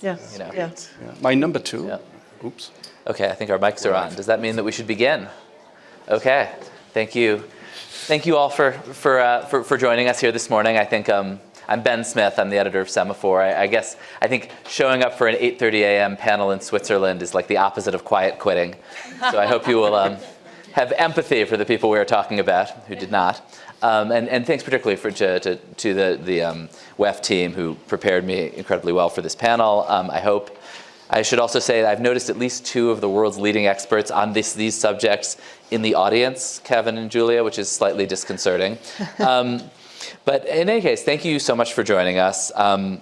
Yes, You know. yeah. Yeah. My number two. Yeah. Oops. Okay, I think our mics are on. Does that mean that we should begin? Okay, thank you. Thank you all for, for, uh, for, for joining us here this morning. I think um, I'm Ben Smith. I'm the editor of Semafor. I, I guess I think showing up for an 8.30 a.m. panel in Switzerland is like the opposite of quiet quitting. So I hope you will um, have empathy for the people we are talking about who did not. Um, and, and thanks particularly for, to, to, to the, the um, WEF team who prepared me incredibly well for this panel. Um, I hope I should also say that I've noticed at least two of the world's leading experts on this, these subjects in the audience, Kevin and Julia, which is slightly disconcerting. Um, but in any case, thank you so much for joining us. Um,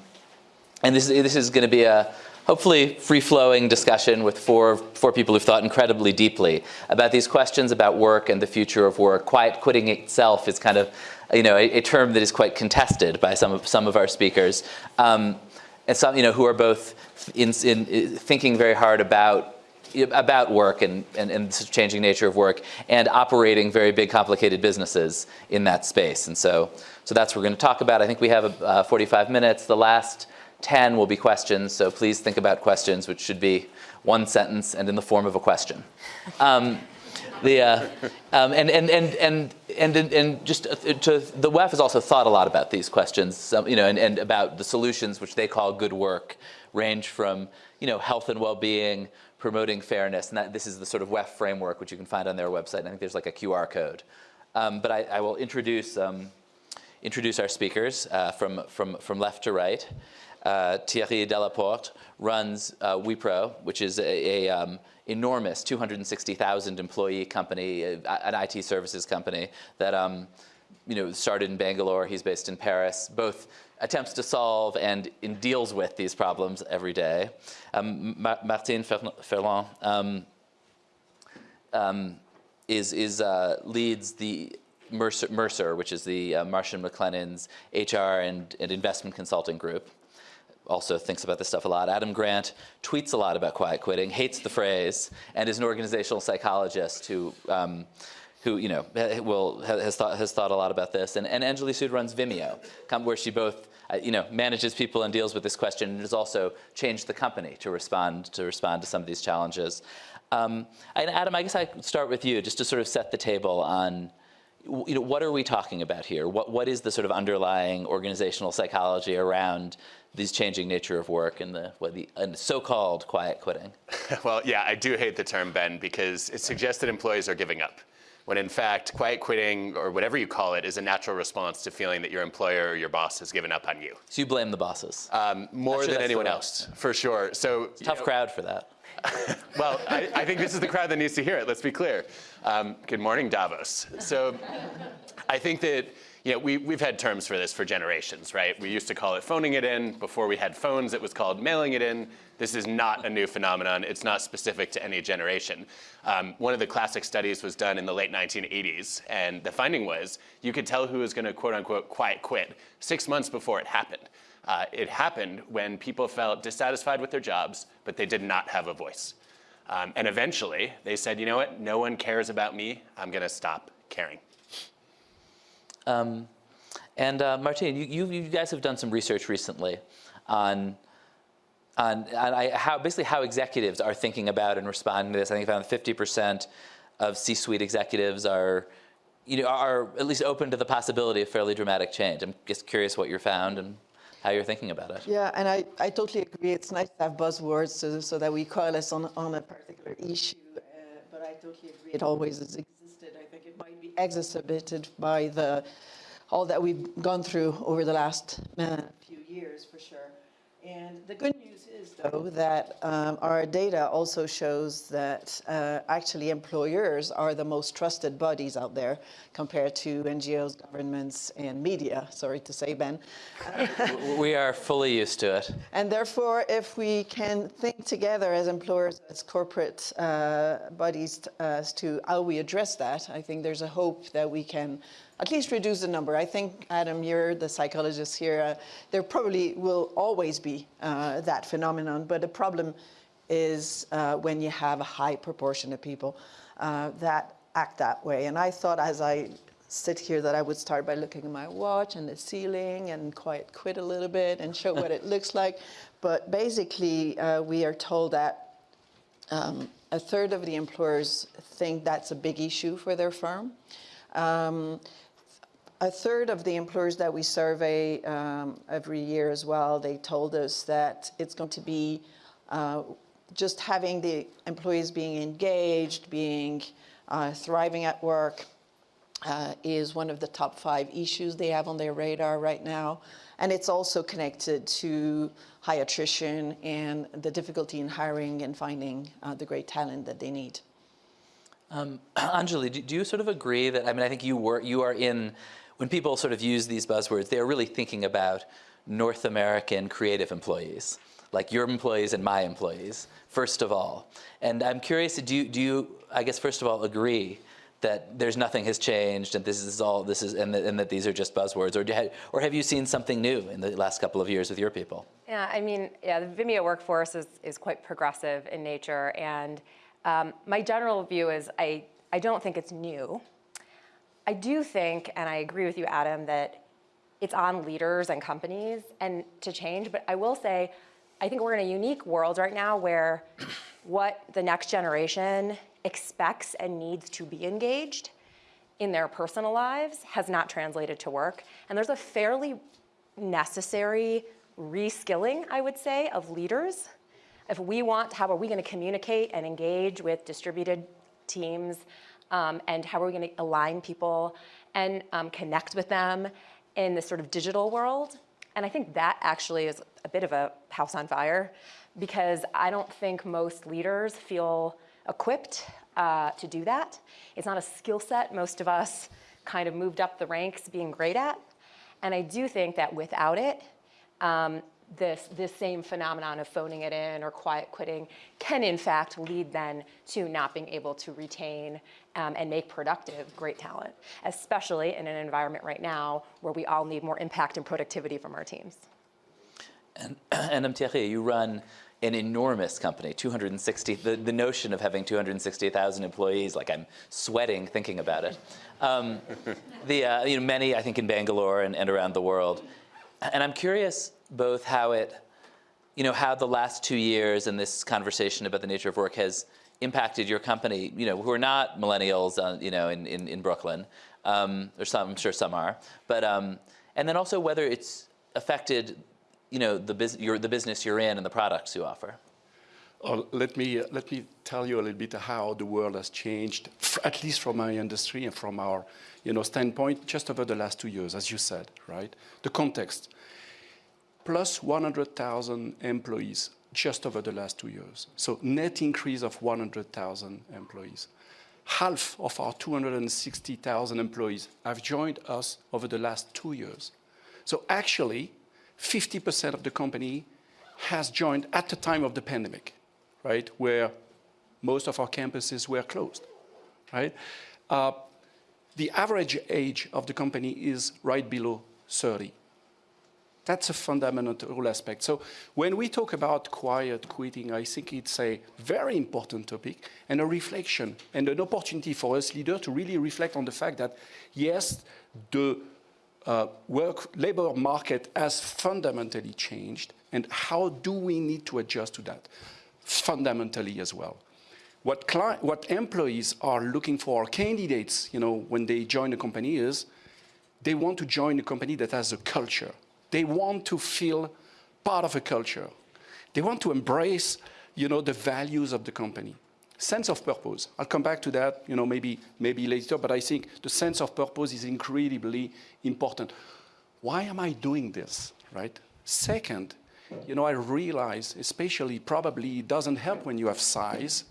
and this, this is going to be a hopefully free-flowing discussion with four, four people who've thought incredibly deeply about these questions about work and the future of work. Quiet quitting itself is kind of you know, a, a term that is quite contested by some of, some of our speakers. Um, and some, you know, who are both in, in, thinking very hard about about work and, and, and the changing nature of work and operating very big complicated businesses in that space. And so, so that's what we're going to talk about. I think we have uh, 45 minutes. The last 10 will be questions, so please think about questions, which should be one sentence and in the form of a question. Um, the, uh, um, and, and, and, and, and, and just to, the WEF has also thought a lot about these questions, you know, and, and about the solutions which they call good work, range from, you know, health and well-being, promoting fairness, and that, this is the sort of WEF framework which you can find on their website. I think there's like a QR code. Um, but I, I, will introduce, um, introduce our speakers uh, from, from, from left to right. Uh, Thierry Delaporte runs uh, Wipro, which is a, a um, enormous 260,000 employee company, uh, an IT services company that um, you know, started in Bangalore. He's based in Paris. Both attempts to solve and deals with these problems every day. Um, Martine Ferland um, um, is, is uh, leads the Mercer, Mercer, which is the uh, Marsh & McLennan's HR and, and investment consulting group also thinks about this stuff a lot. Adam Grant tweets a lot about quiet quitting, hates the phrase, and is an organizational psychologist who, um, who you know, will, has, thought, has thought a lot about this. And, and Anjali Sood runs Vimeo, where she both uh, you know, manages people and deals with this question and has also changed the company to respond to, respond to some of these challenges. Um, and Adam, I guess I start with you just to sort of set the table on you know, what are we talking about here? What, what is the sort of underlying organizational psychology around these changing nature of work and the, what the so-called quiet quitting? well, yeah, I do hate the term, Ben, because it suggests that employees are giving up. When in fact, quiet quitting, or whatever you call it, is a natural response to feeling that your employer or your boss has given up on you. So you blame the bosses? Um, more sure than anyone else, for sure. So Tough know, crowd for that. well, I, I, think this is the crowd that needs to hear it, let's be clear. Um, good morning, Davos. So I think that you know, we, we've had terms for this for generations, right? We used to call it phoning it in. Before we had phones, it was called mailing it in. This is not a new phenomenon. It's not specific to any generation. Um, one of the classic studies was done in the late 1980s, and the finding was you could tell who was going to quote unquote quiet quit six months before it happened. Uh, it happened when people felt dissatisfied with their jobs, but they did not have a voice. Um, and eventually, they said, you know what, no one cares about me. I'm going to stop caring. Um, and uh, you, you, you, guys have done some research recently on, on, on I, how, basically how executives are thinking about and responding to this. I think about 50% of C-suite executives are, you know, are at least open to the possibility of fairly dramatic change. I'm just curious what you found and how you're thinking about it. Yeah, and I, I totally agree. It's nice to have buzzwords so, so that we coalesce on, on a particular issue, uh, but I totally agree it always has existed. I think it might be exacerbated by the all that we've gone through over the last uh, few years, for sure. And the good news though, that um, our data also shows that uh, actually employers are the most trusted bodies out there compared to NGOs, governments, and media, sorry to say, Ben. we are fully used to it. And therefore, if we can think together as employers, as corporate uh, bodies as to how we address that, I think there's a hope that we can at least reduce the number. I think, Adam, you're the psychologist here. Uh, there probably will always be uh, that phenomenon, but the problem is uh, when you have a high proportion of people uh, that act that way. And I thought as I sit here that I would start by looking at my watch and the ceiling and quiet quit a little bit and show what it looks like. but basically, uh, we are told that um, a third of the employers think that's a big issue for their firm. Um, a third of the employers that we survey um, every year as well, they told us that it's going to be uh, just having the employees being engaged, being uh, thriving at work uh, is one of the top five issues they have on their radar right now. And it's also connected to high attrition and the difficulty in hiring and finding uh, the great talent that they need. Um, Anjali, do, do, you sort of agree that, I mean, I think you, were, you are in, when people sort of use these buzzwords, they're really thinking about North American creative employees, like your employees and my employees, first of all. And I'm curious, do you, do you I guess, first of all, agree that there's nothing has changed and this is all this is and, that, and that these are just buzzwords? Or, have, or have you seen something new in the last couple of years with your people? Yeah i mean yeah the vimeo workforce is, is quite progressive in nature. And um, my general view is I, I don't think it's new i do think and i agree with you adam that it's on leaders and companies and to change but i will say i think we're in a unique world right now where what the next generation expects and needs to be engaged in their personal lives has not translated to work. And there's a fairly necessary reskilling, I would say, of leaders. If we want, how are we going to communicate and engage with distributed teams? Um, and how are we going to align people and um, connect with them in this sort of digital world? And I think that actually is a bit of a house on fire because I don't think most leaders feel equipped uh, to do that. It's not a skill set most of us kind of moved up the ranks being great at. And I do think that without it, um, this, this same phenomenon of phoning it in or quiet quitting can in fact lead then to not being able to retain um, and make productive great talent, especially in an environment right now where we all need more impact and productivity from our teams. And, and you run an enormous company, 260, the, the notion of having 260,000 employees, like I'm sweating thinking about it. Um, the, uh, you know, many, I think, in Bangalore and, and around the world. And I'm curious both how it, you know, how the last two years and this conversation about the nature of work has impacted your company, you know, who are not millennials, uh, you know, in, in, in Brooklyn, um, or some, I'm sure some are, but, um, and then also whether it's affected you know, the, bus your, the business you're in and the products you offer? Uh, let, me, uh, let me tell you a little bit how the world has changed, at least from my industry and from our you know, standpoint, just over the last two years, as you said, right? The context, plus 100,000 employees just over the last two years. So net increase of 100,000 employees. Half of our 260,000 employees have joined us over the last two years. So actually, 50% of the company has joined at the time of the pandemic, right, where most of our campuses were closed, right? Uh, the average age of the company is right below 30. That's a fundamental aspect. So when we talk about quiet quitting, I think it's a very important topic and a reflection and an opportunity for us leaders to really reflect on the fact that, yes, the uh, work labor market has fundamentally changed and how do we need to adjust to that fundamentally as well. What, what employees are looking for, candidates, you know, when they join a company is they want to join a company that has a culture. They want to feel part of a culture. They want to embrace, you know, the values of the company sense of purpose. I'll come back to that, you know, maybe, maybe later, but I think the sense of purpose is incredibly important. Why am I doing this, right? Second, you know, I realize, especially probably it doesn't help when you have size,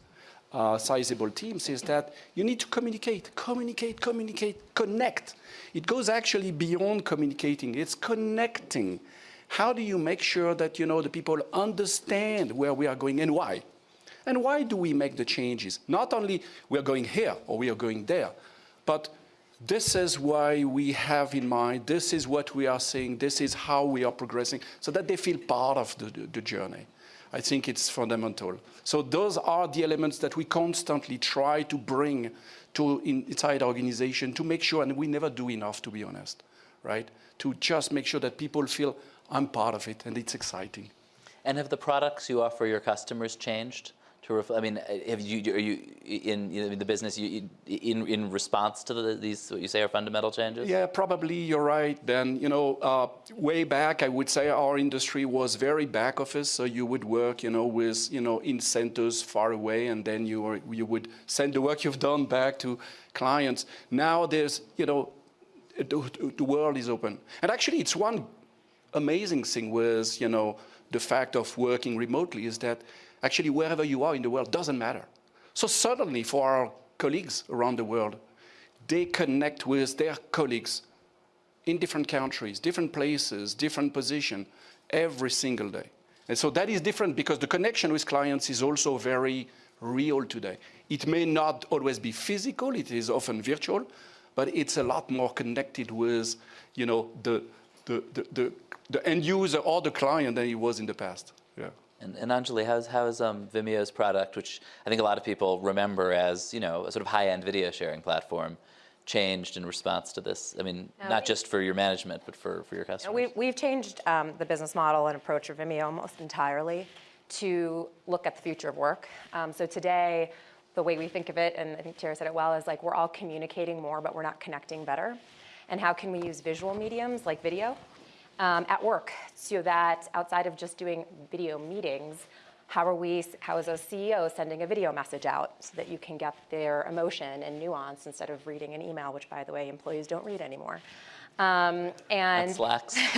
uh, sizable teams, is that you need to communicate, communicate, communicate, connect. It goes actually beyond communicating, it's connecting. How do you make sure that, you know, the people understand where we are going and why? And why do we make the changes? Not only we are going here or we are going there, but this is why we have in mind, this is what we are saying, this is how we are progressing, so that they feel part of the, the, the journey. I think it's fundamental. So those are the elements that we constantly try to bring to in, inside organization to make sure, and we never do enough, to be honest, right? To just make sure that people feel I'm part of it and it's exciting. And have the products you offer your customers changed? To I mean, uh, have you are you in in the business you, in in response to the, these what you say are fundamental changes? Yeah, probably you're right. Then you know, uh, way back, I would say our industry was very back office. So you would work, you know, with you know in centers far away, and then you you would send the work you've done back to clients. Now there's you know, the, the world is open, and actually it's one amazing thing with you know the fact of working remotely is that actually wherever you are in the world doesn't matter. So certainly for our colleagues around the world, they connect with their colleagues in different countries, different places, different position every single day. And so that is different because the connection with clients is also very real today. It may not always be physical, it is often virtual, but it's a lot more connected with you know, the, the, the, the, the end user or the client than it was in the past. Yeah. And, and Anjali, how's, how's um, Vimeo's product, which I think a lot of people remember as you know a sort of high-end video sharing platform, changed in response to this? I mean, No, not we- just for your management, but for, for your customers. We, we've changed um, the business model and approach of Vimeo almost entirely to look at the future of work. Um, so today, the way we think of it, and I think Tara said it well, is like we're all communicating more, but we're not connecting better. And how can we use visual mediums like video um, at work so that outside of just doing video meetings, how are we, how is a CEO sending a video message out so that you can get their emotion and nuance instead of reading an email, which by the way, employees don't read anymore. Um, and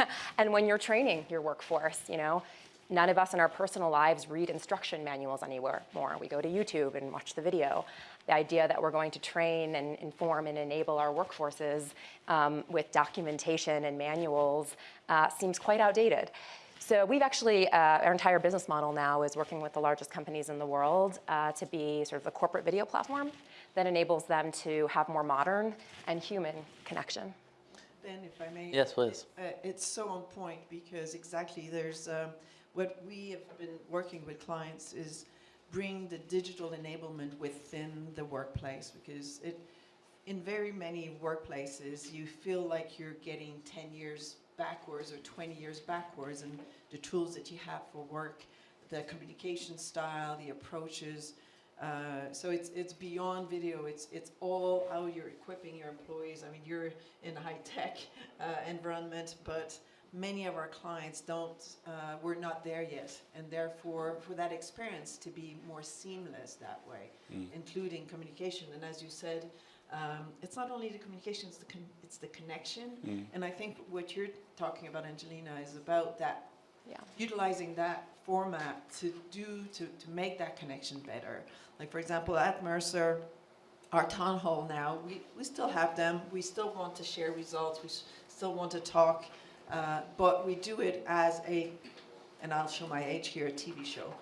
and when you're training your workforce, you know, none of us in our personal lives read instruction manuals anywhere more. We go to YouTube and watch the video. The idea that we're going to train and inform and enable our workforces um, with documentation and manuals uh, seems quite outdated. So we've actually, uh, our entire business model now is working with the largest companies in the world uh, to be sort of the corporate video platform that enables them to have more modern and human connection. Ben, if I may. Yes, please. Uh, It's so on point because exactly there's, um, what we have been working with clients is bring the digital enablement within the workplace because it, in very many workplaces, you feel like you're getting 10 years backwards or 20 years backwards and the tools that you have for work, the communication style, the approaches. Uh, so it's it's beyond video. It's it's all how you're equipping your employees. I mean, you're in a high tech uh, environment, but many of our clients don't. Uh, we're not there yet, and therefore, for that experience to be more seamless that way, including communication. And as you said, um, it's not only the communication; it's the con- it's the connection. And I think what you're talking about, Angelina, is about that Yeah. utilizing that format to do to, to make that connection better. Like for example, at Mercer, our town hall now, we, we still have them. We still want to share results. We still want to talk, uh, but we do it as a, and I'll show my age here, a TV show.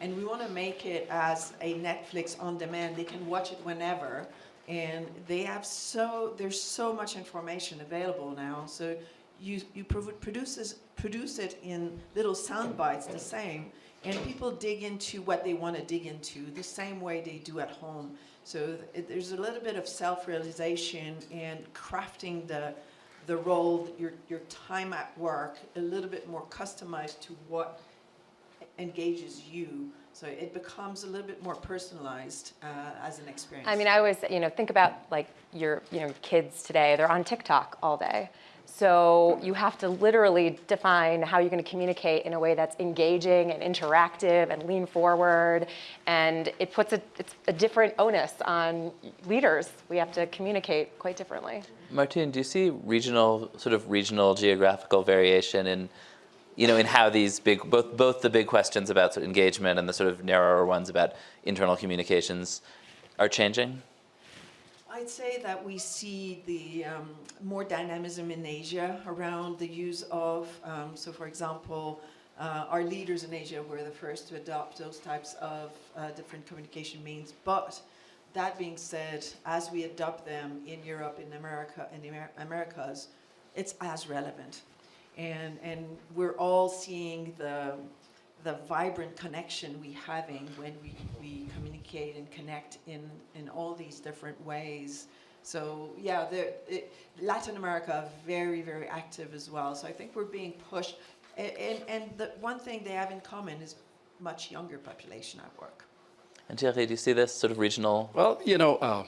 And we want to make it as a Netflix on demand. They can watch it whenever. And they have so, there's so much information available now. So you, you produ- produces, produce it in little sound bites the same. And people dig into what they want to dig into the same way they do at home. So there's a little bit of self-realization and crafting the, the role, your, your time at work, a little bit more customized to what engages you. So it becomes a little bit more personalized uh, as an experience. I mean, I always, you know, think about like your, you know, kids today, they're on TikTok all day. So you have to literally define how you're going to communicate in a way that's engaging and interactive and lean forward. And it puts a, it's a different onus on leaders. We have to communicate quite differently. Martine, do you see regional, sort of regional geographical variation in, you know, in how these big, both both the big questions about sort of engagement and the sort of narrower ones about internal communications are changing? I'd say that we see the um, more dynamism in Asia around the use of, um, so for example, uh, our leaders in Asia were the first to adopt those types of uh, different communication means. But that being said, as we adopt them in Europe, in America, in the Amer- Americas, it's as relevant. And, and we're all seeing the, the vibrant connection we having when we, we communicate and connect in, in all these different ways. So yeah, the, it, Latin America very, very active as well. So I think we're being pushed And, and, and the one thing they have in common is much younger population at work. And Thierry, do you see this sort of regional? Well, you know, uh,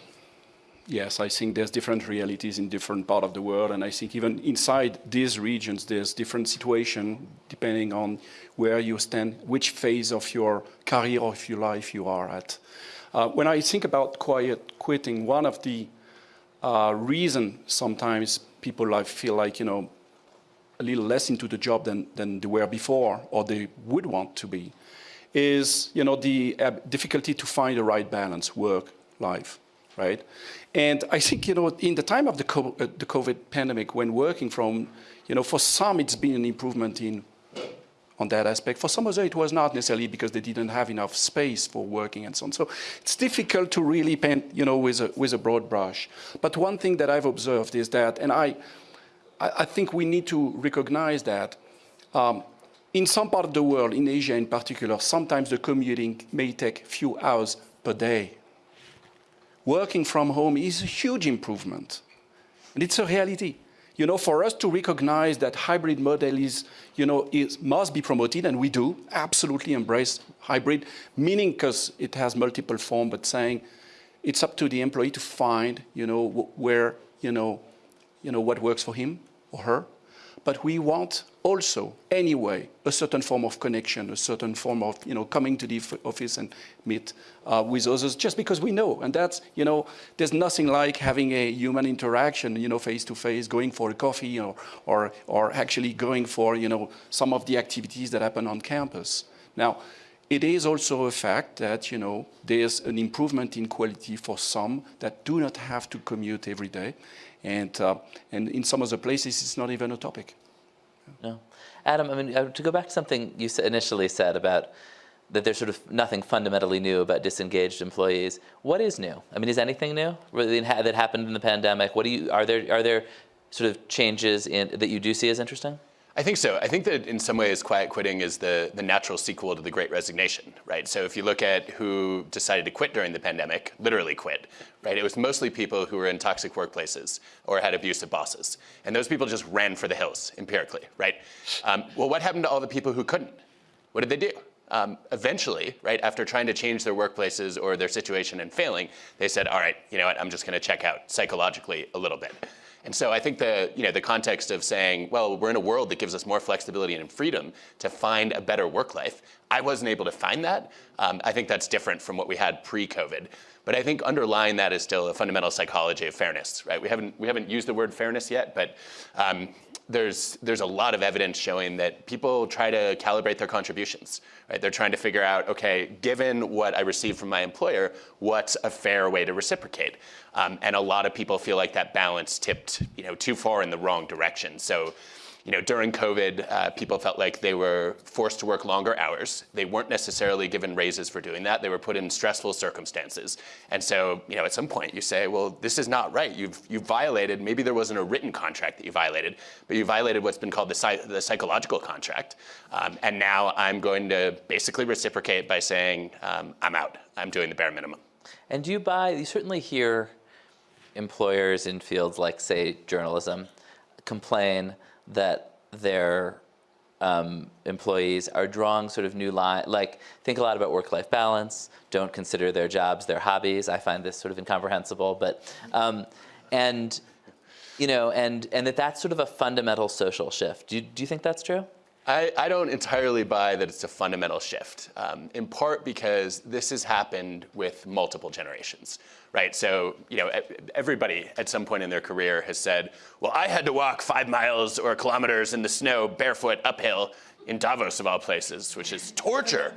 yes, I think there's different realities in different part of the world, and I think even inside these regions, there's different situation depending on where you stand, which phase of your career or of your life you are at. Uh, when I think about quiet quitting, one of the uh, reason sometimes people like, feel like, you know, a little less into the job than, than they were before or they would want to be is you know the uh, difficulty to find the right balance work life right? And i think you know in the time of the, uh, the covid pandemic when working from you know for some it's been an improvement in on that aspect. For some of them it was not necessarily because they didn't have enough space for working and so on. So it's difficult to really paint you know with a with a broad brush. But one thing that i've observed is that and i I, I think we need to recognize that um, in some part of the world, in Asia in particular, sometimes the commuting may take few hours per day. Working from home is a huge improvement. And it's a reality. You know, for us to recognize that hybrid model is, you know, is, must be promoted, and we do absolutely embrace hybrid, meaning because it has multiple forms, but saying it's up to the employee to find, you know, where, you know, you know, what works for him or her. But we want also, anyway, a certain form of connection, a certain form of, you know, coming to the office and meet uh, with others just because we know. And that's, you know, there's nothing like having a human interaction, you know, face to face, going for a coffee or, or, or actually going for, you know, some of the activities that happen on campus. Now, it is also a fact that, you know, there's an improvement in quality for some that do not have to commute every day. And, uh, and in some of the places, it's not even a topic. No. Adam, I mean, uh, to go back to something you initially said about that there's sort of nothing fundamentally new about disengaged employees. What is new? I mean, is anything new that happened in the pandemic? What do you, are there, are there sort of changes in, that you do see as interesting? I think so. I think that in some ways, quiet quitting is the, the natural sequel to the Great Resignation, right? So if you look at who decided to quit during the pandemic, literally quit, right? It was mostly people who were in toxic workplaces or had abusive bosses. And those people just ran for the hills, empirically, right? Um, well, what happened to all the people who couldn't? What did they do? Um, eventually, right, after trying to change their workplaces or their situation and failing, they said, all right, you know what, I'm just gonna check out psychologically a little bit. And so I think the, you know, the context of saying, well, we're in a world that gives us more flexibility and freedom to find a better work life. I wasn't able to find that. Um, I think that's different from what we had pre-COVID. But I think underlying that is still a fundamental psychology of fairness, right? We haven't, we haven't used the word fairness yet, but um, there's, there's a lot of evidence showing that people try to calibrate their contributions, right? They're trying to figure out, okay, given what I receive from my employer, what's a fair way to reciprocate? Um, and a lot of people feel like that balance tipped, you know, too far in the wrong direction. So you know, during COVID, uh, people felt like they were forced to work longer hours. They weren't necessarily given raises for doing that. They were put in stressful circumstances. And so, you know, at some point you say, well, this is not right. You've, you've violated, maybe there wasn't a written contract that you violated, but you violated what's been called the, the psychological contract. Um, and now I'm going to basically reciprocate by saying, um, I'm out. I'm doing the bare minimum. And do you buy, you certainly hear employers in fields like, say, journalism complain that their um, employees are drawing sort of new line, like think a lot about work-life balance, don't consider their jobs their hobbies. I find this sort of incomprehensible, but, um, and, you know, and, and that that's sort of a fundamental social shift. Do do you think that's true? I, I, don't entirely buy that it's a fundamental shift, um, in part because this has happened with multiple generations, right? So, you know, everybody at some point in their career has said, well, I had to walk five miles or kilometers in the snow barefoot uphill in Davos of all places, which is torture.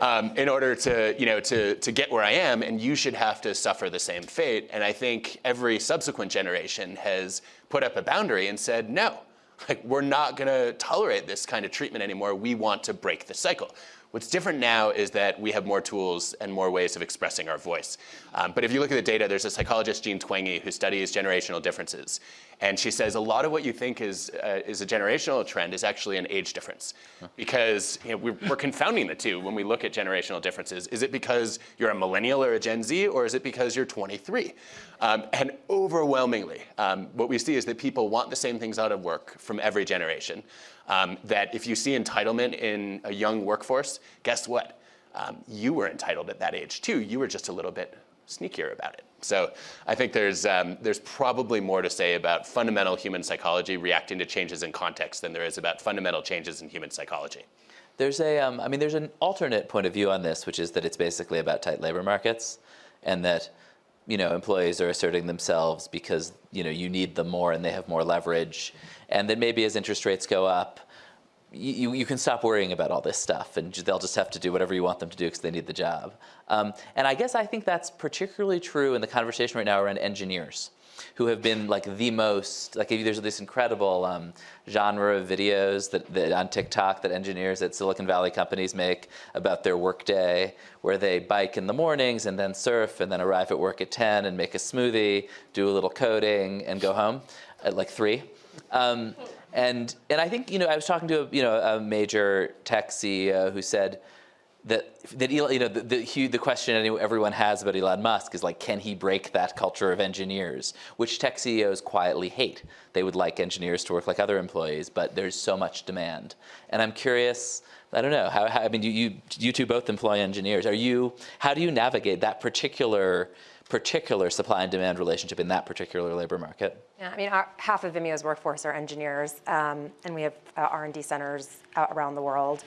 Um, in order to, you know, to, to get where I am, and you should have to suffer the same fate. And I think every subsequent generation has put up a boundary and said, no, like, we're not going to tolerate this kind of treatment anymore. We want to break the cycle. What's different now is that we have more tools and more ways of expressing our voice. Um, but if you look at the data, there's a psychologist, Jean Twenge, who studies generational differences. And she says a lot of what you think is, uh, is a generational trend is actually an age difference. Because you know, we're, we're, confounding the two when we look at generational differences. Is it because you're a millennial or a Gen Z, or is it because you're 23? Um, and overwhelmingly, um, what we see is that people want the same things out of work from every generation. Um, that if you see entitlement in a young workforce, guess what? Um, you were entitled at that age too. You were just a little bit sneakier about it. So I think there's, um, there's probably more to say about fundamental human psychology reacting to changes in context than there is about fundamental changes in human psychology. There's a, um, I mean, there's an alternate point of view on this, which is that it's basically about tight labor markets, and that, you know, employees are asserting themselves because you know you need them more and they have more leverage, and then maybe as interest rates go up, you, you can stop worrying about all this stuff and they'll just have to do whatever you want them to do because they need the job. Um, and I guess I think that's particularly true in the conversation right now around engineers who have been like the most, like there's this incredible um, genre of videos that, that on TikTok that engineers at Silicon Valley companies make about their workday, where they bike in the mornings and then surf and then arrive at work at 10 and make a smoothie, do a little coding and go home at like three. Um, and, and I think, you know, I was talking to a, you know, a major tech CEO who said that, that you know, the, the, the question everyone has about Elon Musk is like, can he break that culture of engineers, which tech CEOs quietly hate. They would like engineers to work like other employees, but there's so much demand. And I'm curious, I don't know, how, how I mean, you, you, you two both employ engineers. Are you, how do you navigate that particular particular supply and demand relationship in that particular labor market? Yeah, I mean, our, half of Vimeo's workforce are engineers, um, and we have uh, R&D centers around the world.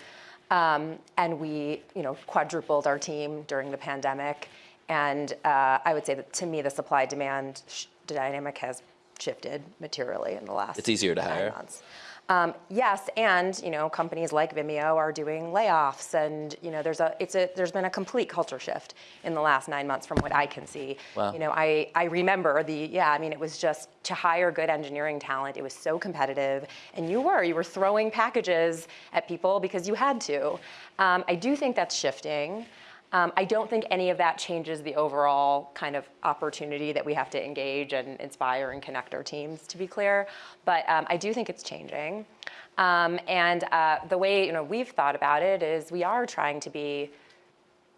Um, and we, you know, quadrupled our team during the pandemic. And uh, I would say that to me, the supply-demand dynamic has shifted materially in the last. It's easier to hire. Months. Um, yes, and you know, companies like Vimeo are doing layoffs, and you know, there's a it's a there's been a complete culture shift in the last nine months from what I can see. Wow. You know, I I remember the yeah, I mean, it was just to hire good engineering talent. It was so competitive, and you were you were throwing packages at people because you had to. Um, I do think that's shifting. Um, I don't think any of that changes the overall kind of opportunity that we have to engage and inspire and connect our teams, to be clear. But um, I do think it's changing. Um, and uh, the way you know we've thought about it is we are trying to be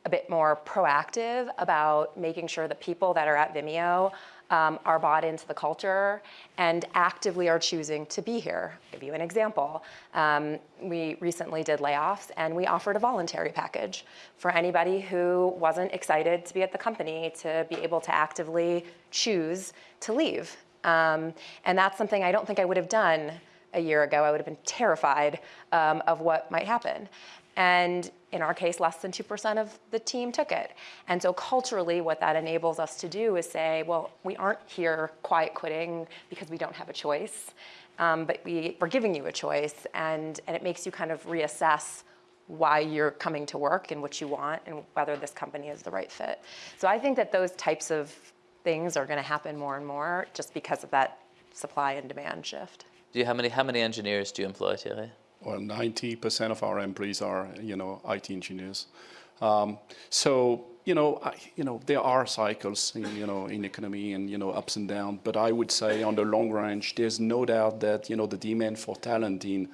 a bit more proactive about making sure that people that are at Vimeo um, are bought into the culture and actively are choosing to be here. I'll give you an example. Um, we recently did layoffs and we offered a voluntary package for anybody who wasn't excited to be at the company to be able to actively choose to leave. Um, and that's something I don't think I would have done a year ago. I would have been terrified um, of what might happen. And in our case, less than 2% of the team took it. And so culturally, what that enables us to do is say, well, we aren't here quiet quitting because we don't have a choice, um, but we, we're giving you a choice, and, and it makes you kind of reassess why you're coming to work and what you want and whether this company is the right fit. So I think that those types of things are going to happen more and more just because of that supply and demand shift. Do you, how many, how many engineers do you employ, Thierry? Well, 90% of our employees are, you know, IT engineers. Um, so, you know, I, you know, there are cycles, in, you know, in economy and, you know, ups and downs. But I would say on the long range, there's no doubt that, you know, the demand for talent in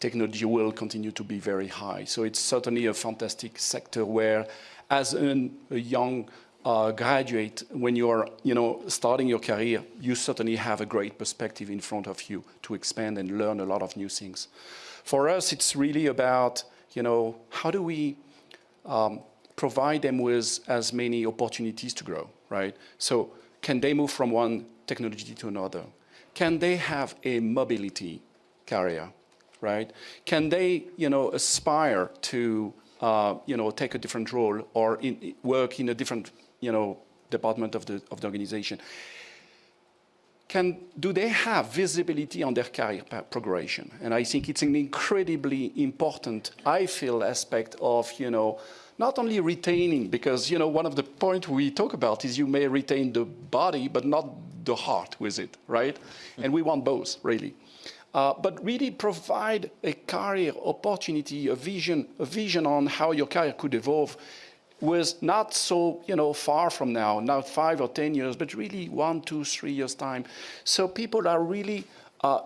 technology will continue to be very high. So it's certainly a fantastic sector where as an, a young uh, graduate, when you're you know, starting your career, you certainly have a great perspective in front of you to expand and learn a lot of new things. For us, it's really about, you know, how do we um, provide them with as many opportunities to grow, right? So can they move from one technology to another? Can they have a mobility carrier, right? Can they, you know, aspire to, uh, you know, take a different role or in, work in a different, you know, department of the, of the organization? Can, do they have visibility on their career progression? And I think it's an incredibly important, I feel, aspect of, you know, not only retaining, because, you know, one of the points we talk about is you may retain the body, but not the heart with it, right? And we want both, really. Uh, but really provide a career opportunity, a vision, a vision on how your career could evolve was not so you know far from now, not five or ten years, but really one, two, three years time. So people are really uh,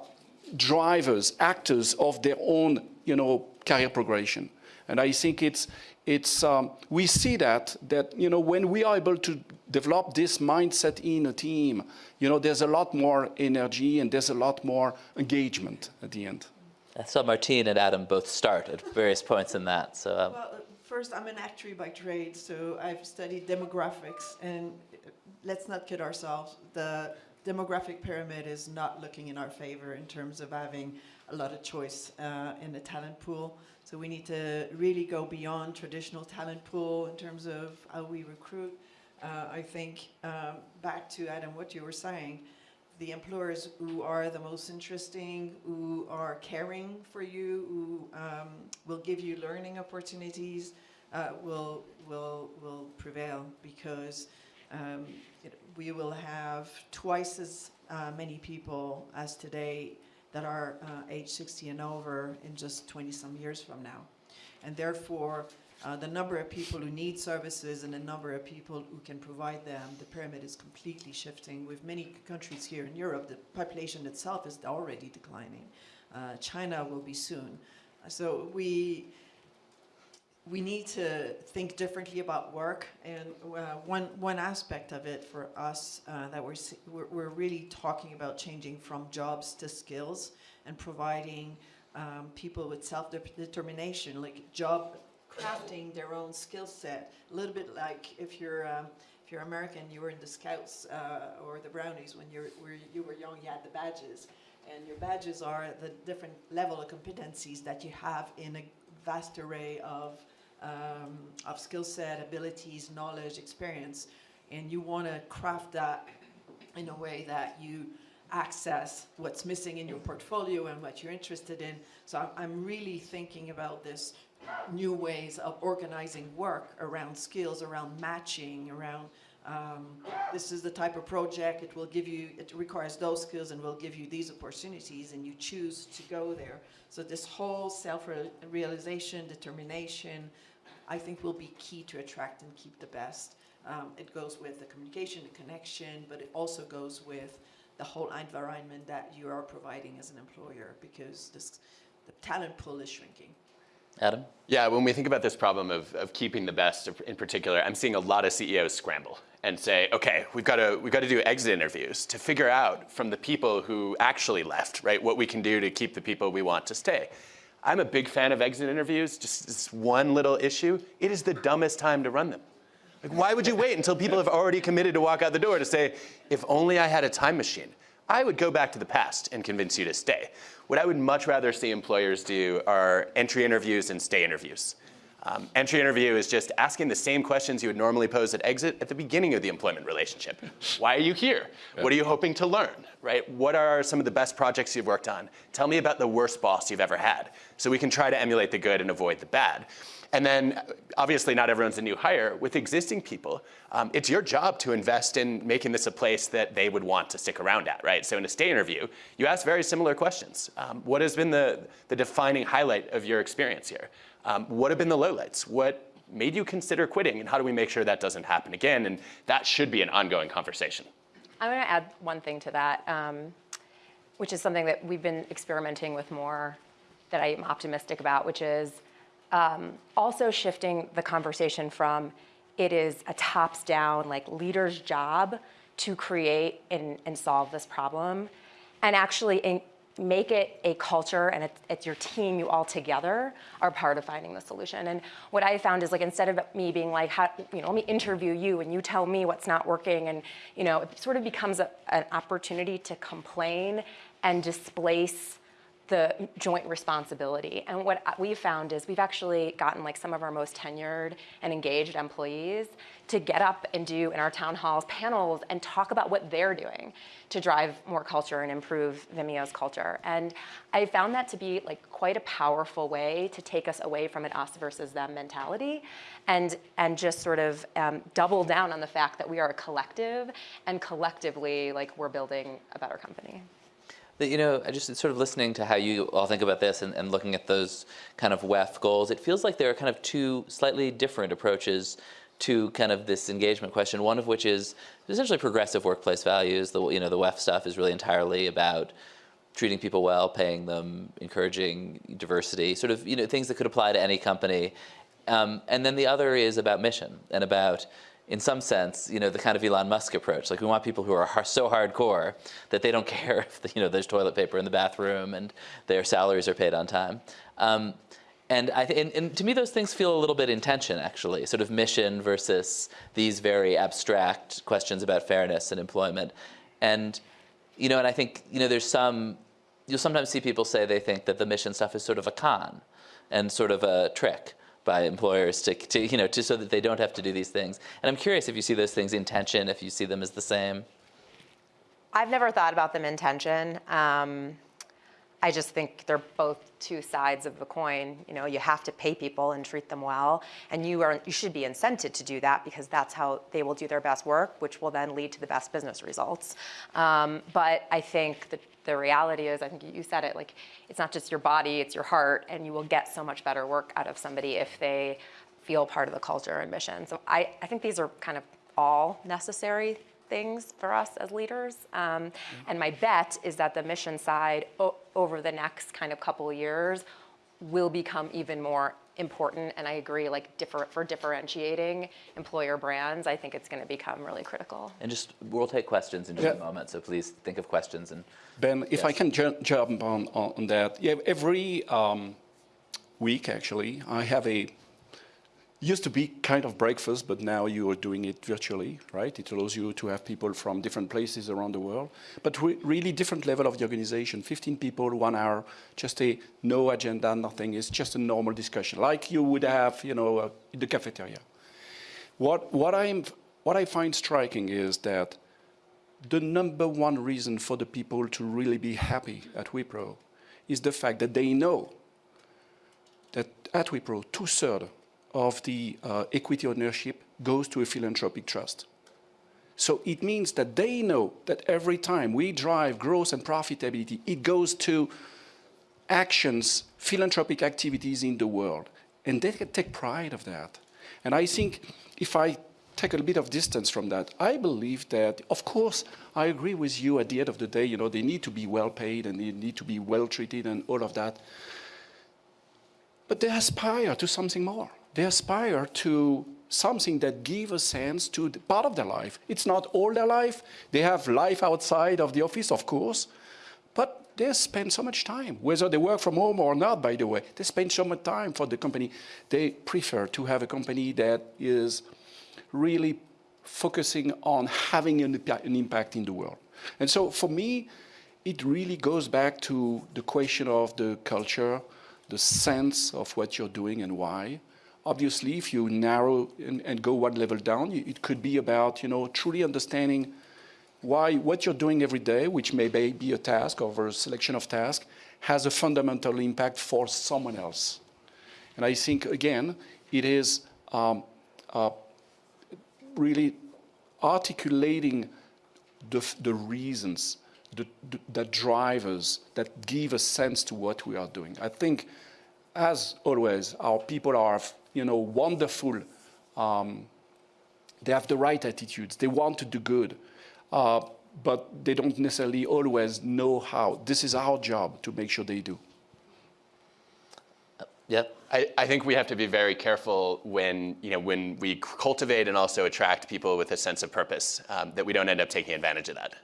drivers, actors of their own you know career progression, and I think it's it's um, we see that that you know when we are able to develop this mindset in a team, you know there's a lot more energy and there's a lot more engagement at the end. I saw Martine and Adam both start at various points in that. So um, Well, first, I'm an actuary by trade, so I've studied demographics, and let's not kid ourselves. The demographic pyramid is not looking in our favor in terms of having a lot of choice uh, in the talent pool. So we need to really go beyond traditional talent pool in terms of how we recruit. Uh, I think um, back to Adam, what you were saying, the employers who are the most interesting, who are caring for you, who um, will give you learning opportunities, uh, will will will prevail because um, it, we will have twice as uh, many people as today that are uh, age 60 and over in just 20 some years from now, and therefore uh, the number of people who need services and the number of people who can provide them, the pyramid is completely shifting. With many countries here in Europe, the population itself is already declining. Uh, China will be soon. So we, we need to think differently about work. And uh, one, one aspect of it for us uh, that we're, we're, we're really talking about changing from jobs to skills and providing um, people with self-determination, like job crafting their own skill set. A little bit like if you're um, if you're American, you were in the Scouts uh, or the Brownies when you were, you were young. You had the badges, and your badges are the different level of competencies that you have in a vast array of um, of skill set, abilities, knowledge, experience, and you want to craft that in a way that you access what's missing in your portfolio and what you're interested in. So I'm, I'm really thinking about this new ways of organizing work around skills, around matching, around um, this is the type of project it will give you, it requires those skills and will give you these opportunities and you choose to go there. So this whole self-realization, determination, I think will be key to attract and keep the best. Um, it goes with the communication, the connection, but it also goes with the whole environment that you are providing as an employer because this, the talent pool is shrinking. Adam? Yeah, when we think about this problem of, of keeping the best in particular, I'm seeing a lot of CEOs scramble and say, okay, we've got to we've got to do exit interviews to figure out from the people who actually left, right, what we can do to keep the people we want to stay. I'm a big fan of exit interviews. Just this one little issue, it is the dumbest time to run them. Like, why would you wait until people have already committed to walk out the door to say, if only I had a time machine? I would go back to the past and convince you to stay. What I would much rather see employers do are entry interviews and stay interviews. Um, entry interview is just asking the same questions you would normally pose at exit at the beginning of the employment relationship. Why are you here? What are you hoping to learn? Right? What are some of the best projects you've worked on? Tell me about the worst boss you've ever had, so we can try to emulate the good and avoid the bad. And then, obviously, not everyone's a new hire. With existing people, um, it's your job to invest in making this a place that they would want to stick around at, right? So in a stay interview, you ask very similar questions. Um, what has been the, the defining highlight of your experience here? Um, what have been the lowlights? What made you consider quitting, and how do we make sure that doesn't happen again? And that should be an ongoing conversation. I'm to add one thing to that, um, which is something that we've been experimenting with more that I am optimistic about, which is um, also shifting the conversation from it is a tops down, like leader's job to create and, and solve this problem, and actually in, make it a culture and it's, it's, your team, you all together are part of finding the solution. And what I found is like instead of me being like, how, you know, let me interview you and you tell me what's not working, and you know, it sort of becomes a, an opportunity to complain and displace the joint responsibility. And what we've found is we've actually gotten like some of our most tenured and engaged employees to get up and do in our town halls panels and talk about what they're doing to drive more culture and improve Vimeo's culture. And I found that to be like quite a powerful way to take us away from an us versus them mentality and, and just sort of um, double down on the fact that we are a collective and collectively like we're building a better company. That, you know, I just sort of listening to how you all think about this and, and looking at those kind of WEF goals, it feels like there are kind of two slightly different approaches to kind of this engagement question. One of which is essentially progressive workplace values. The you know the WEF stuff is really entirely about treating people well, paying them, encouraging diversity, sort of you know things that could apply to any company. Um, and then the other is about mission and about in some sense, you know, the kind of Elon Musk approach. Like we want people who are so hardcore that they don't care if you know there's toilet paper in the bathroom and their salaries are paid on time. Um, and, I and, and to me, those things feel a little bit in tension, actually, sort of mission versus these very abstract questions about fairness and employment. And, you know, and I think, you know, there's some, you'll sometimes see people say they think that the mission stuff is sort of a con and sort of a trick by employers to, to you know, to, so that they don't have to do these things. And I'm curious if you see those things in tension, if you see them as the same. I've never thought about them in tension. Um, I just think they're both two sides of the coin. You know, you have to pay people and treat them well, and you are you should be incented to do that because that's how they will do their best work, which will then lead to the best business results. Um, but I think that the reality is, I think you said it, like it's not just your body, it's your heart, and you will get so much better work out of somebody if they feel part of the culture and mission. So I, I think these are kind of all necessary things for us as leaders. Um, and my bet is that the mission side o- over the next kind of couple of years will become even more important. And I agree, like differ, for differentiating employer brands, I think it's going to become really critical. And just, we'll take questions in just a moment, so please think of questions and Ben, if I can ju- jump on, on on that. Yeah, every um, week, actually, I have a, used to be kind of breakfast, but now you are doing it virtually, right? It allows you to have people from different places around the world, but re- really different level of the organization. 15 people, one hour, just a no agenda, nothing. It's just a normal discussion, like you would have, you know, uh, in the cafeteria. What, what, I'm, what I find striking is that the number one reason for the people to really be happy at Wipro is the fact that they know that at Wipro, two-thirds of the uh, equity ownership goes to a philanthropic trust. So it means that they know that every time we drive growth and profitability, it goes to actions, philanthropic activities in the world. And they can take pride of that. And I think if I take a bit of distance from that, I believe that, of course, I agree with you at the end of the day, you know, they need to be well paid and they need to be well treated and all of that. But they aspire to something more. They aspire to something that give a sense to part of their life. It's not all their life. They have life outside of the office, of course, but they spend so much time, whether they work from home or not, by the way. They spend so much time for the company. They prefer to have a company that is really focusing on having an, an impact in the world. And so for me, it really goes back to the question of the culture, the sense of what you're doing and why. Obviously, if you narrow and, and go one level down, it could be about, you know, truly understanding why what you're doing every day, which may be a task or a selection of tasks, has a fundamental impact for someone else. And I think, again, it is um, uh, really articulating the, the reasons, the, the, the drivers that give a sense to what we are doing. I think, as always, our people are, you know, wonderful. Um, they have the right attitudes. They want to do good, uh, but they don't necessarily always know how. This is our job to make sure they do. Yep. I, I think we have to be very careful when, you know, when we cultivate and also attract people with a sense of purpose, um, that we don't end up taking advantage of that.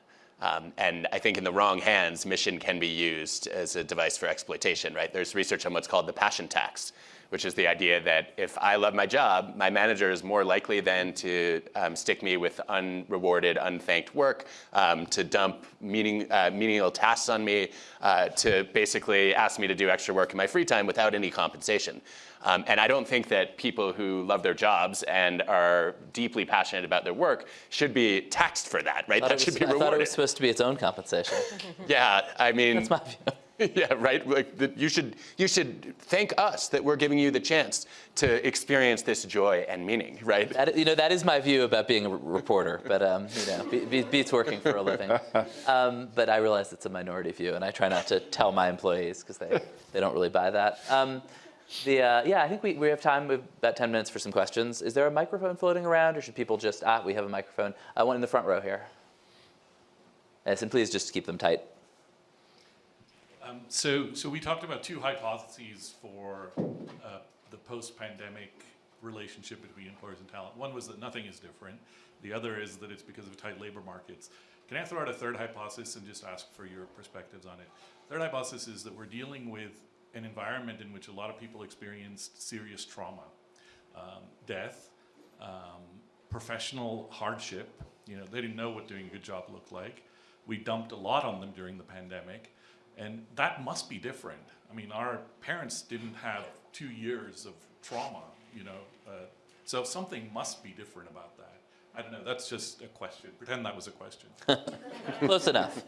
Um, and I think in the wrong hands, mission can be used as a device for exploitation, right? There's research on what's called the passion tax, which is the idea that if I love my job, my manager is more likely than to um, stick me with unrewarded, unthanked work, um, to dump meaning, uh, meaningless tasks on me, uh, to basically ask me to do extra work in my free time without any compensation. Um, and I don't think that people who love their jobs and are deeply passionate about their work should be taxed for that, right? That it should was, be I thought it rewarded. was supposed to be its own compensation. Yeah, I mean, That's my view. yeah, right. Like the, you should you should thank us that we're giving you the chance to experience this joy and meaning, right? That, you know, that is my view about being a reporter, but um, you know, be, be, beats working for a living. Um, but I realize it's a minority view, and I try not to tell my employees because they, they don't really buy that. Um, the, uh, yeah, I think we, we have time, we have about 10 minutes for some questions. Is there a microphone floating around, or should people just, ah, we have a microphone. Uh, one in the front row here. Yes, and please just keep them tight. Um, so, so we talked about two hypotheses for uh, the post-pandemic relationship between employers and talent. One was that nothing is different. The other is that it's because of tight labor markets. Can I throw out a third hypothesis and just ask for your perspectives on it? Third hypothesis is that we're dealing with an environment in which a lot of people experienced serious trauma, um, death, um, professional hardship. You know, they didn't know what doing a good job looked like. We dumped a lot on them during the pandemic, and that must be different. I mean, our parents didn't have two years of trauma, you know, uh, so something must be different about that. I don't know, that's just a question. Pretend that was a question. Close enough.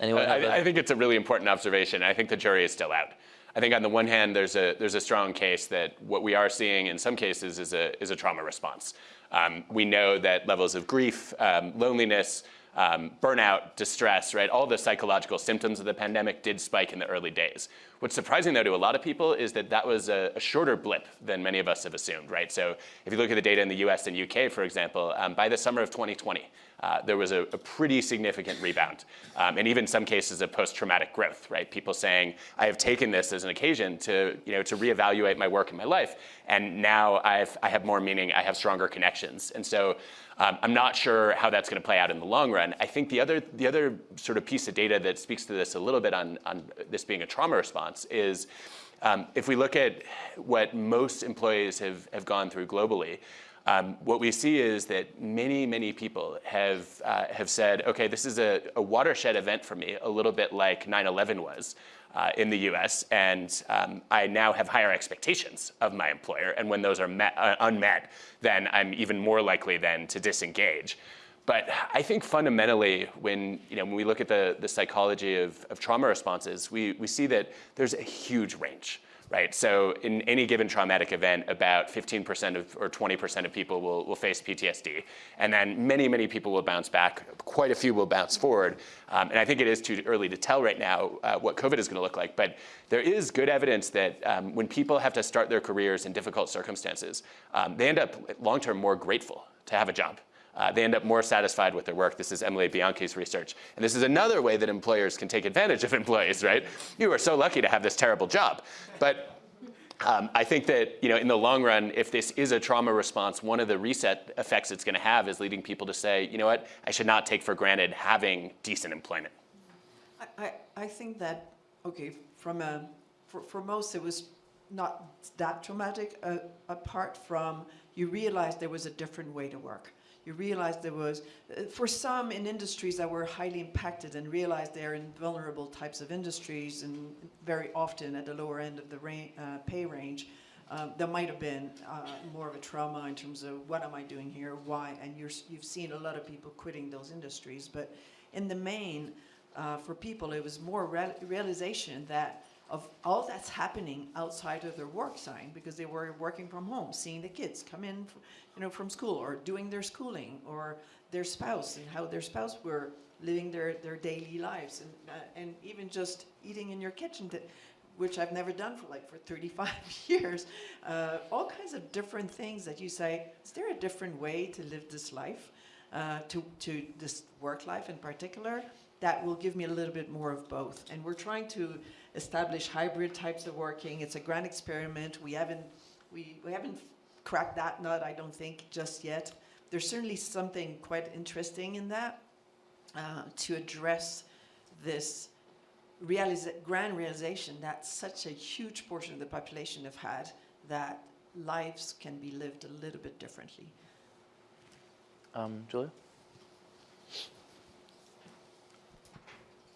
Anyone I a- I, I think it's a really important observation. I think the jury is still out. I think on the one hand, there's a there's a strong case that what we are seeing in some cases is a is a trauma response. Um, we know that levels of grief, um, loneliness, um, burnout, distress, right, all the psychological symptoms of the pandemic did spike in the early days. What's surprising though to a lot of people is that that was a, a shorter blip than many of us have assumed, right? So if you look at the data in the US and UK, for example, um, by the summer of 2020, uh, there was a, a, pretty significant rebound, um, and even some cases of post-traumatic growth, right? People saying, I have taken this as an occasion to, you know, to reevaluate my work and my life, and now I've, I have more meaning, I have stronger connections. And so um, I'm not sure how that's going to play out in the long run. I think the other, the other sort of piece of data that speaks to this a little bit on, on this being a trauma response is um, if we look at what most employees have, have gone through globally, um, what we see is that many, many people have, uh, have said, okay, this is a, a, watershed event for me, a little bit like 9-11 was uh, in the US, and um, I now have higher expectations of my employer, and when those are met, uh, unmet, then I'm even more likely then to disengage. But I think fundamentally, when, you know, when we look at the, the psychology of, of trauma responses, we, we see that there's a huge range right? So in any given traumatic event, about 15% of or 20% of people will, will face PTSD. And then many, many people will bounce back. Quite a few will bounce forward. Um, and I think it is too early to tell right now uh, what COVID is going to look like. But there is good evidence that um, when people have to start their careers in difficult circumstances, um, they end up long-term more grateful to have a job uh, they end up more satisfied with their work. This is Emily Bianchi's research. And this is another way that employers can take advantage of employees, right? You are so lucky to have this terrible job. But um, I think that you know, in the long run, if this is a trauma response, one of the reset effects it's going to have is leading people to say, you know what, I should not take for granted having decent employment. I, I, think that, okay, from a, for, for most it was not that traumatic, uh, apart from you realized there was a different way to work you realize there was, uh, for some in industries that were highly impacted and realized they're in vulnerable types of industries and very often at the lower end of the uh, pay range, um, there might have been uh, more of a trauma in terms of what am I doing here, why, and you have seen a lot of people quitting those industries. But in the main, uh, for people, it was more real realization that of all that's happening outside of their work sign because they were working from home, seeing the kids come in, you know, from school or doing their schooling or their spouse and how their spouse were living their, their daily lives and, uh, and even just eating in your kitchen, to, which I've never done for like for 35 years. Uh, all kinds of different things that you say, is there a different way to live this life, uh, to, to this work life in particular? That will give me a little bit more of both. And we're trying to establish hybrid types of working. It's a grand experiment. We haven't, we, we haven't cracked that nut, I don't think, just yet. There's certainly something quite interesting in that uh, to address this grand realization that such a huge portion of the population have had that lives can be lived a little bit differently. Um, Julia?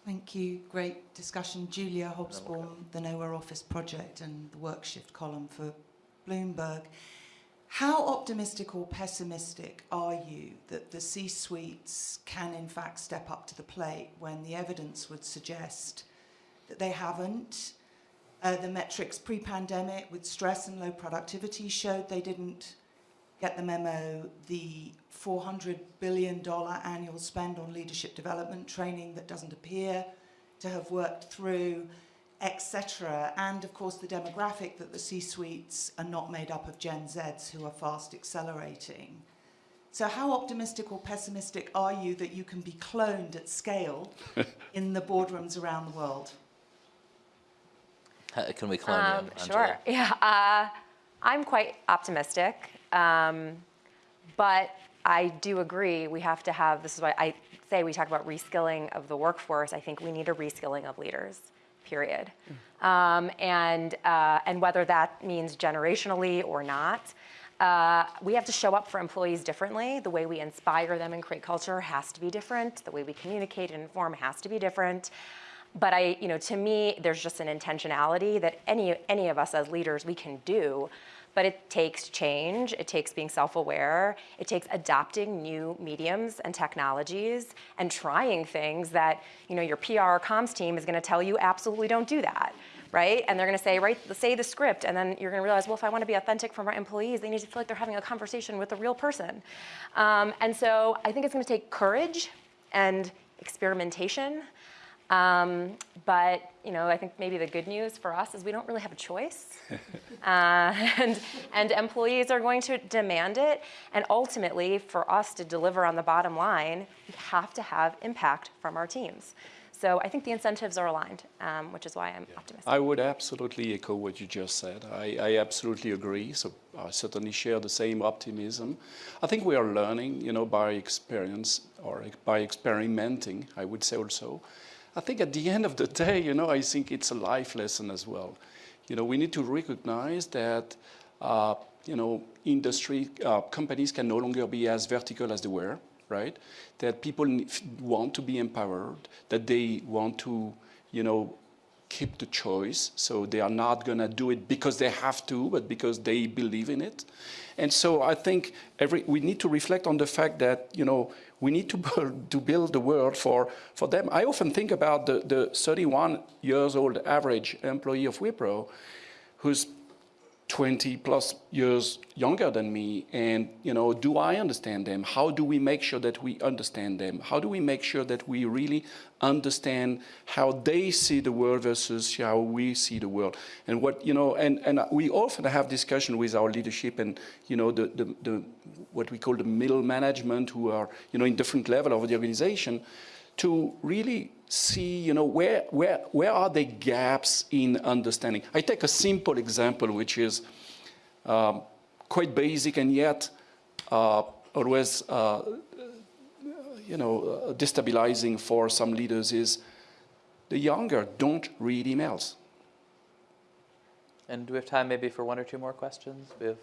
Thank you. Great discussion. Julia Hobsbawm, the Nowhere Office Project and the Workshift column for Bloomberg. How optimistic or pessimistic are you that the C-suites can in fact step up to the plate when the evidence would suggest that they haven't? Uh, the metrics pre-pandemic with stress and low productivity showed they didn't get the memo. The $400 billion annual spend on leadership development training that doesn't appear to have worked through etc. And of course the demographic that the C-suites are not made up of Gen Zs who are fast accelerating. So how optimistic or pessimistic are you that you can be cloned at scale in the boardrooms around the world? Can we clone um, you? Sure, yeah. Uh, I'm quite optimistic, um, but I do agree we have to have, this is why I say we talk about reskilling of the workforce, I think we need a reskilling of leaders, period. Um, and, uh, and whether that means generationally or not, uh, we have to show up for employees differently. The way we inspire them and create culture has to be different. The way we communicate and inform has to be different. But I, you know, to me, there's just an intentionality that any, any of us as leaders, we can do. But it takes change, it takes being self-aware, it takes adopting new mediums and technologies and trying things that, you know, your PR or comms team is gonna tell you absolutely don't do that, right? And they're gonna say, right, say the script, and then you're gonna realize, well, if I wanna be authentic from our employees, they need to feel like they're having a conversation with a real person. Um, and so I think it's gonna take courage and experimentation um, but you know, I think maybe the good news for us is we don't really have a choice, uh, and and employees are going to demand it. And ultimately, for us to deliver on the bottom line, we have to have impact from our teams. So I think the incentives are aligned, um, which is why I'm optimistic. I would absolutely echo what you just said. I, I, absolutely agree. So I certainly share the same optimism. I think we are learning, you know, by experience or by experimenting, I would say also. I think at the end of the day, you know, I think it's a life lesson as well. You know, we need to recognize that, uh, you know, industry, uh, companies can no longer be as vertical as they were, right? That people want to be empowered, that they want to, you know, keep the choice. So they are not going to do it because they have to, but because they believe in it. And so I think every, we need to reflect on the fact that, you know, we need to build, to build the world for, for them. I often think about the, the 31 years old average employee of Wipro who's 20 plus years younger than me and you know do i understand them? How do we make sure that we understand them? How do we make sure that we really understand how they see the world versus how we see the world? And what you know and and we often have discussion with our leadership and you know the the, the what we call the middle management who are you know in different level of the organization to really see, you know, where, where, where are the gaps in understanding? I take a simple example, which is um, quite basic and yet uh, always, uh, you know, uh, destabilizing for some leaders is the younger don't read emails. And do we have time maybe for one or two more questions? We have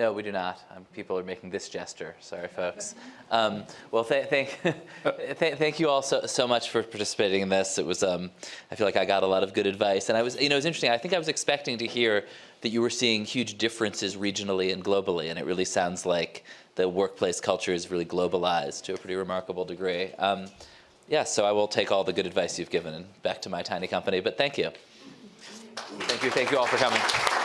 no, we do not. Um, people are making this gesture. Sorry, folks. Um, well, th thank, th thank you all so, so much for participating in this. It was, um, I feel like I got a lot of good advice. And I was, you know, it was interesting. I think I was expecting to hear that you were seeing huge differences regionally and globally. And it really sounds like the workplace culture is really globalized to a pretty remarkable degree. Um, yeah, so I will take all the good advice you've given and back to my tiny company. But thank you. Thank you. Thank you all for coming.